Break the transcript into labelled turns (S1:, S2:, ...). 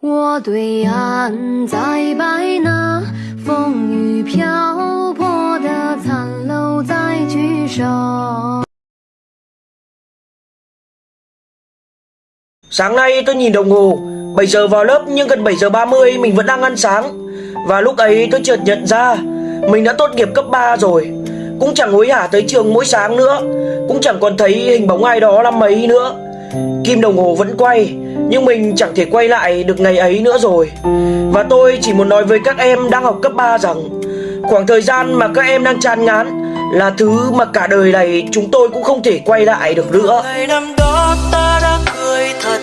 S1: 我对岸在白纳，风雨漂泊的残楼在聚首。
S2: Sáng nay tôi nhìn đồng hồ 7 giờ vào lớp nhưng gần 7 giờ 30 mình vẫn đang ăn sáng Và lúc ấy tôi chợt nhận ra Mình đã tốt nghiệp cấp 3 rồi Cũng chẳng hối hả tới trường mỗi sáng nữa Cũng chẳng còn thấy hình bóng ai đó năm mấy nữa Kim đồng hồ vẫn quay, Nhưng mình chẳng thể quay lại được ngày ấy nữa rồi. Và tôi chỉ muốn nói với các em đang học cấp 3 rằng, Khoảng thời gian mà các em đang chán ngán Là thứ mà cả đời này chúng tôi cũng không thể quay lại được nữa.
S3: Ngày năm đó ta đã cười thật